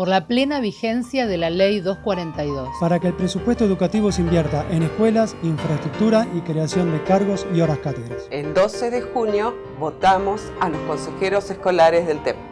por la plena vigencia de la Ley 242. Para que el presupuesto educativo se invierta en escuelas, infraestructura y creación de cargos y horas cátedras. El 12 de junio votamos a los consejeros escolares del TEP.